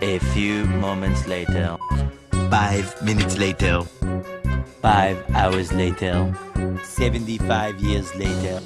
A few moments later. Five minutes later. Five hours later. 75 years later.